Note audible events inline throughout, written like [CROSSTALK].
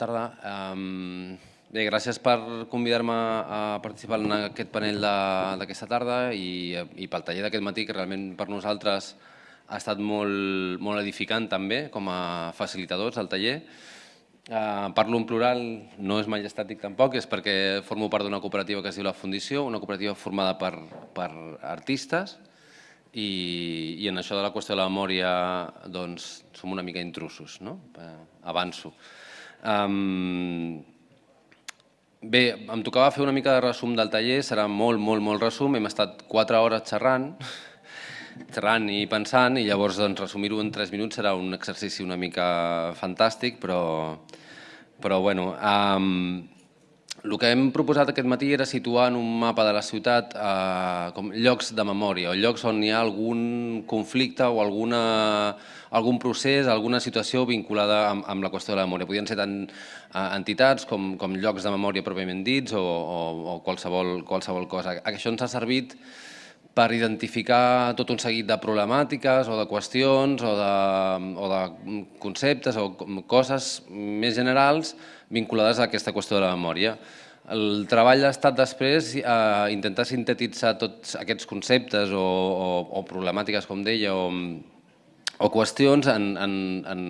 tarda. Um, bé, gràcies per convidar-me a participar en aquest panel d'aquesta tarda i, i pel taller d'aquest matí, que realment per nosaltres ha estat molt, molt edificant també com a facilitadors al taller. Uh, parlo en plural, no és majestàtic tampoc, és perquè formo part d'una cooperativa que es diu La Fundició, una cooperativa formada per, per artistes, i, i en això de la qüestió de la memòria doncs, som una mica intrusos, no? Eh, avanço. Um, bé, em tocava fer una mica de resum del taller, serà molt, molt, molt resum, hem estat quatre hores xerrant, [LAUGHS] xerrant i pensant, i llavors doncs, resumir-ho en tres minuts serà un exercici una mica fantàstic, però, però bueno, um, el que hem proposat aquest matí era situar en un mapa de la ciutat eh, com llocs de memòria, o llocs on hi ha algun conflicte o alguna, algun procés, alguna situació vinculada amb, amb la qüestió de la memòria. Podien ser tant eh, entitats com, com llocs de memòria pròpiament dits o, o, o qualsevol, qualsevol cosa. Això ens ha servit per identificar tot un seguit de problemàtiques o de qüestions o de, o de conceptes o coses més generals vinculades a aquesta qüestió de la memòria. El treball ha estat després eh, intentar sintetitzar tots aquests conceptes o, o, o problemàtiques, com deia, o, o qüestions en, en, en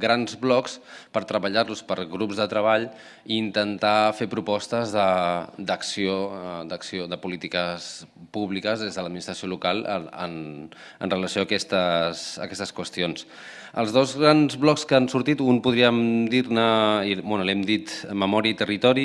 grans blocs per treballar-los per grups de treball i intentar fer propostes d'acció, de, d'acció de polítiques públiques des de l'administració local en, en relació a aquestes, a aquestes qüestions. Els dos grans blocs que han sortit, un podríem dir-ne, bueno, l'hem dit memòria i territori,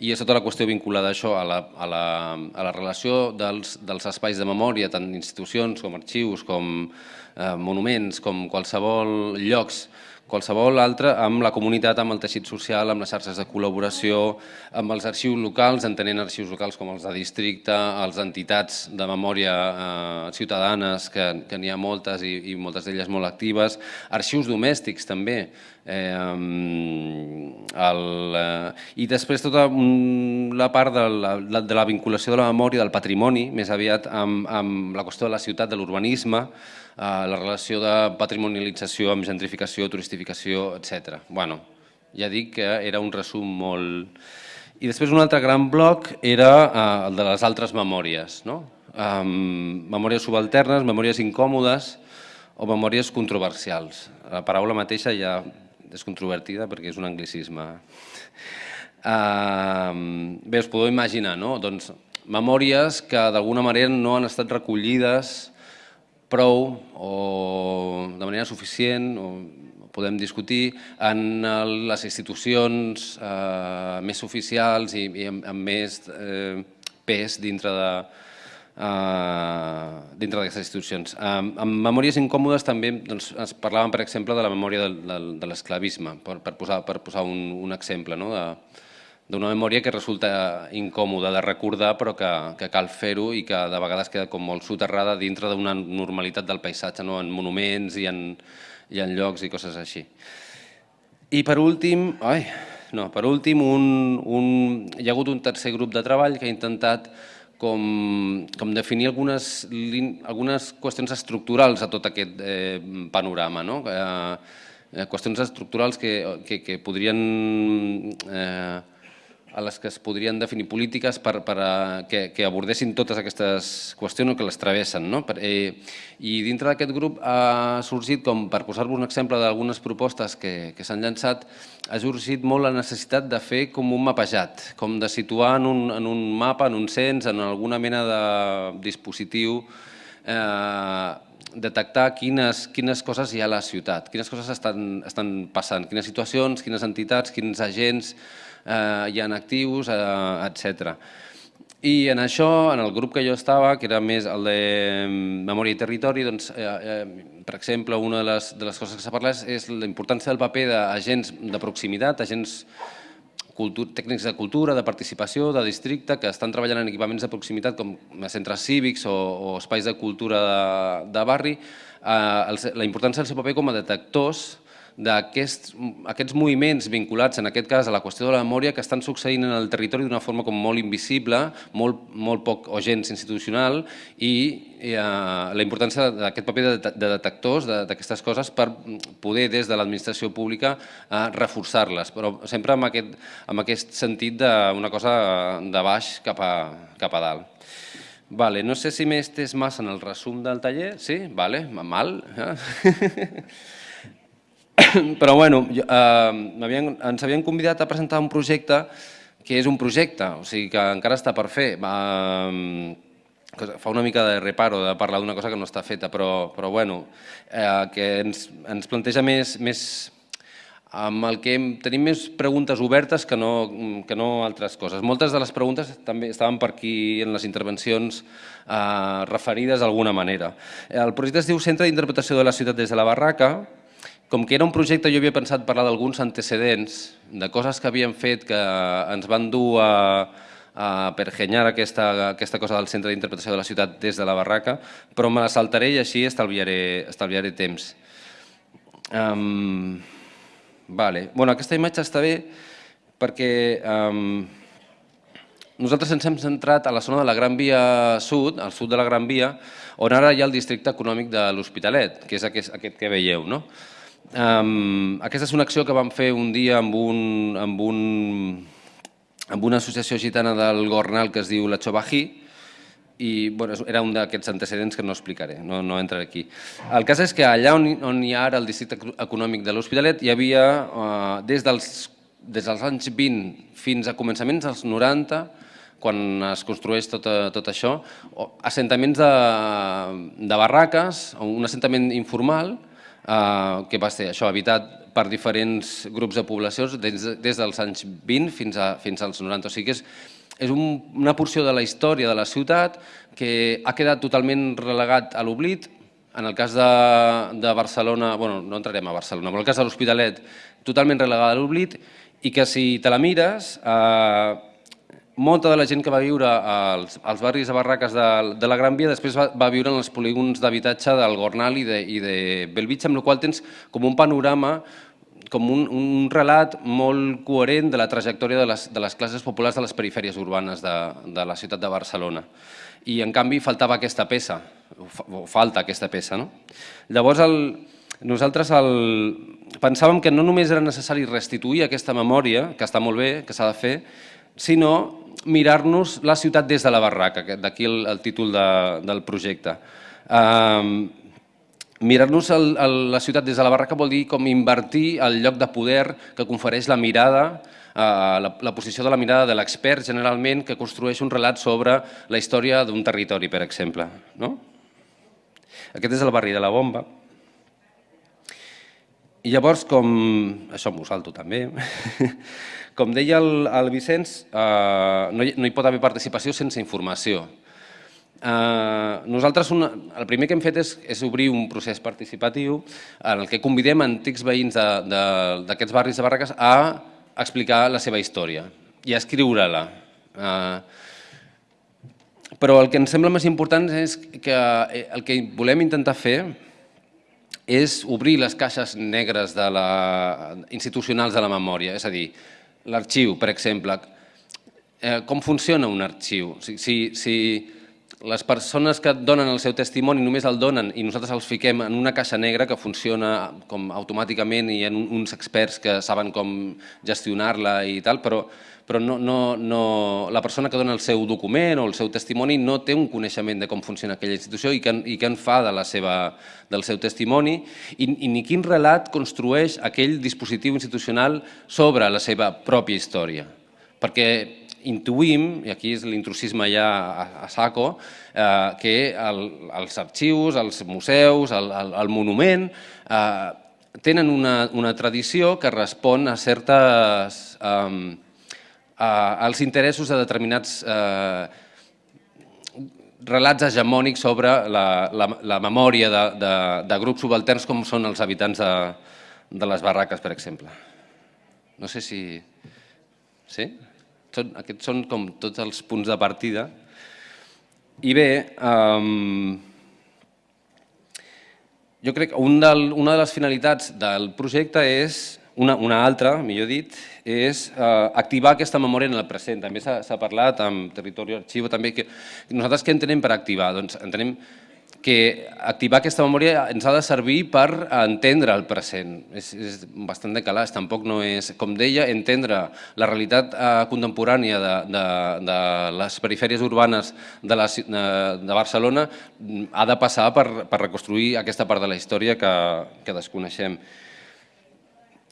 i és tota la qüestió vinculada a això, a la, a la, a la relació dels, dels espais de memòria, tant institucions com arxius, com eh, monuments, com qualsevol llocs qualsevol altre amb la comunitat, amb el teixit social, amb les xarxes de col·laboració, amb els arxius locals, entenent arxius locals com els de districte, els entitats de memòria eh, ciutadanes, que, que n'hi ha moltes i, i moltes d'elles molt actives, arxius domèstics també, Eh, el, eh, I després tota la part de la, de la vinculació de la memòria, del patrimoni, més aviat amb, amb la qüestió de la ciutat, de l'urbanisme, eh, la relació de patrimonialització amb gentrificació, turistificació, etc. Bueno, ja dic que era un resum molt... I després un altre gran bloc era eh, el de les altres memòries, no? Um, memòries subalternes, memòries incòmodes o memòries controversials. La paraula mateixa ja és controvertida perquè és un anglicisme. Uh, bé, us podeu imaginar, no? Doncs memòries que d'alguna manera no han estat recollides prou o de manera suficient, o podem discutir, en les institucions eh, més oficials i, i amb, amb més eh, pes dintre de, dintre d'aquestes institucions. Amb memòries incòmodes també doncs, es parlàvem, per exemple, de la memòria de, de, de l'esclavisme, per, per posar, per posar un, un exemple, no? d'una memòria que resulta incòmoda de recordar però que, que cal fer-ho i que de vegades queda com molt soterrada dintre d'una normalitat del paisatge, no? en monuments i en, i en llocs i coses així. I per últim, ai, no, per últim un, un, hi ha hagut un tercer grup de treball que ha intentat com, com definir algunes, algunes qüestions estructurals a tot aquest eh, panorama. No? Eh, qüestions estructurals que, que, que podrien eh, a les que es podrien definir polítiques per, per a, que, que abordessin totes aquestes qüestions o que les travessen. No? Per, eh, I dintre d'aquest grup ha sorgit, com per posar-vos un exemple d'algunes propostes que, que s'han llançat, ha sorgit molt la necessitat de fer com un mapejat, com de situar en un, en un mapa, en un cens, en alguna mena de dispositiu, eh, detectar quines, quines coses hi ha a la ciutat, quines coses estan, estan passant, quines situacions, quines entitats, quins agents, eh, hi ha actius, eh, etc. I en això, en el grup que jo estava, que era més el de mm, Memòria i Territori, doncs, eh, eh, per exemple, una de les, de les coses que s'ha parlat és la importància del paper d'agents de proximitat, agents tècnics de cultura, de participació, de districte, que estan treballant en equipaments de proximitat com centres cívics o, o espais de cultura de, de barri, eh, la importància del seu paper com a detectors d'aquests aquests moviments vinculats, en aquest cas, a la qüestió de la memòria, que estan succeint en el territori d'una forma com molt invisible, molt, molt poc o gens institucional, i eh, la importància d'aquest paper de, de detectors d'aquestes coses per poder, des de l'administració pública, eh, reforçar-les, però sempre amb aquest, amb aquest sentit d'una cosa de baix cap a, cap a dalt. Vale, no sé si m'he estès massa en el resum del taller, sí? Vale, mal. Eh? [LAUGHS] [COUGHS] Però bueno, jo, eh, ens havien convidat a presentar un projecte que és un projecte, o sigui que encara està per fer. Eh, fa una mica de reparo de parlar d'una cosa que no està feta, però, però bueno, eh, que ens, ens planteja més, més amb el que tenim més preguntes obertes que no, que no altres coses. Moltes de les preguntes també estaven per aquí en les intervencions eh, referides d'alguna manera. El projecte es diu Centre d'Interpretació de la Ciutat des de la Barraca, com que era un projecte, jo havia pensat parlar d'alguns antecedents, de coses que havíem fet que ens van dur a, a pergenyar aquesta, aquesta cosa del centre d'interpretació de la ciutat des de la barraca, però me la saltaré i així estalviaré, estalviaré temps. Um, vale. bueno, aquesta imatge està bé perquè um, nosaltres ens hem centrat a la zona de la Gran Via Sud, al sud de la Gran Via, on ara hi ha el districte econòmic de l'Hospitalet, que és aquest, aquest que veieu. No? Um, aquesta és una acció que vam fer un dia amb, un, amb, un, amb una associació gitana del Gornal que es diu La Chobají, i bueno, era un d'aquests antecedents que no explicaré, no, no entraré aquí. El cas és que allà on, on hi ha ara el districte econòmic de l'Hospitalet hi havia, uh, des, dels, des dels anys 20 fins a començaments dels 90, quan es construeix tot, tot això, assentaments de, de barraques, un assentament informal, eh, que va ser això, habitat per diferents grups de poblacions des, des dels anys 20 fins, a, fins als 90. O sigui que és, és un, una porció de la història de la ciutat que ha quedat totalment relegat a l'oblit. En el cas de, de Barcelona, bueno, no entrarem a Barcelona, però en el cas de l'Hospitalet, totalment relegada a l'oblit i que si te la mires, eh, molta de la gent que va viure als, als barris de barraques de, de la Gran Via després va, va viure en els polígons d'habitatge del Gornal i de, i de Belvitge, amb la qual tens com un panorama com un, un relat molt coherent de la trajectòria de les, de les classes populars de les perifèries urbanes de, de la ciutat de Barcelona. I, en canvi, faltava aquesta peça, o falta aquesta peça. No? Llavors, el, nosaltres el, pensàvem que no només era necessari restituir aquesta memòria, que està molt bé, que s'ha de fer, sinó mirar-nos la ciutat des de la barraca, d'aquí el, el títol de, del projecte. Um, Mirar-nos la ciutat des de la barraca vol dir com invertir el lloc de poder que confereix la mirada, uh, la, la posició de la mirada de l'expert generalment que construeix un relat sobre la història d'un territori, per exemple. No? Aquest és el barri de la Bomba. I llavors, com... Això m'ho salto també. [LAUGHS] Com deia el, el Vicenç, eh, no, hi, no hi pot haver participació sense informació. Eh, nosaltres una, el primer que hem fet és, és obrir un procés participatiu en el que convidem antics veïns d'aquests barris de barraques a explicar la seva història i a escriure-la. Eh, però el que ens sembla més important és que eh, el que volem intentar fer és obrir les caixes negres de la, institucionals de la memòria, és a dir, l'arxiu, per exemple. Eh, com funciona un arxiu? Si, si, si les persones que donen el seu testimoni només el donen i nosaltres els fiquem en una caixa negra que funciona com automàticament i ha uns experts que saben com gestionar-la i tal, però, però no, no, no, la persona que dona el seu document o el seu testimoni no té un coneixement de com funciona aquella institució i què, i què en fa de la seva, del seu testimoni i, i ni quin relat construeix aquell dispositiu institucional sobre la seva pròpia història. Perquè intuïm, i aquí és l'intrusisme ja a, a saco, eh, que el, els arxius, els museus, el, el, el monument, eh, tenen una, una tradició que respon a certes... Eh, als interessos de determinats eh, relats hegemònics sobre la, la, la memòria de, de, de grups subalterns com són els habitants de, de les barraques, per exemple. No sé si... Sí? Són, aquests són com tots els punts de partida. I bé, um, jo crec que un del, una de les finalitats del projecte és, una, una altra, millor dit, és eh, activar aquesta memòria en el present. També s'ha parlat amb Territori Arxivo, també que nosaltres què entenem per activar? Doncs entenem que activar aquesta memòria ens ha de servir per entendre el present. És, és bastant de calaix, tampoc no és, com deia, entendre la realitat eh, contemporània de, de, de les perifèries urbanes de, la, de, de Barcelona mm, ha de passar per, per reconstruir aquesta part de la història que, que desconeixem.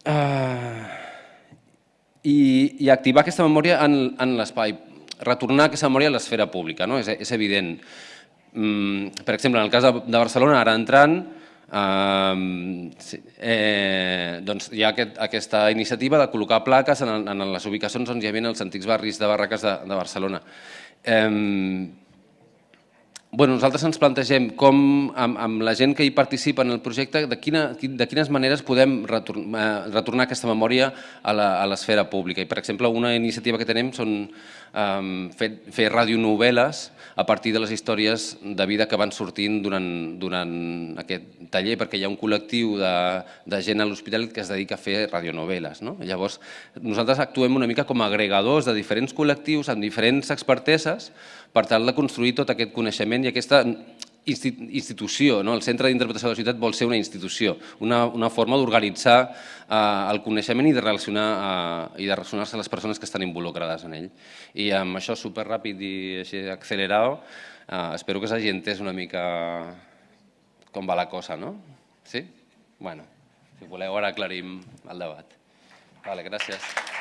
Uh, i, I activar aquesta memòria en, en l'espai, retornar aquesta memòria a l'esfera pública, no? és, és evident. Mm, per exemple, en el cas de, de Barcelona, ara entrant, eh, eh, doncs hi ha aquest, aquesta iniciativa de col·locar plaques en, en les ubicacions on hi havia els antics barris de barraques de, de Barcelona. Eh, bueno, nosaltres ens plantegem com, amb, amb la gent que hi participa en el projecte, de, quina, de quines maneres podem retornar, eh, retornar aquesta memòria a l'esfera pública. I, per exemple, una iniciativa que tenem són um, fer, fer radionovel·les a partir de les històries de vida que van sortint durant, durant aquest taller, perquè hi ha un col·lectiu de, de gent a l'hospital que es dedica a fer radionovel·les. No? Llavors, nosaltres actuem una mica com a agregadors de diferents col·lectius amb diferents experteses per tal de construir tot aquest coneixement i aquesta institució, no? el Centre d'Interpretació de la Ciutat vol ser una institució, una, una forma d'organitzar eh, el coneixement i de relacionar eh, i de relacionar-se les persones que estan involucrades en ell. I amb això superràpid i així accelerat, eh, espero que s'hagi entès una mica com va la cosa, no? Sí? Bueno, si voleu ara aclarim el debat. Vale, gràcies.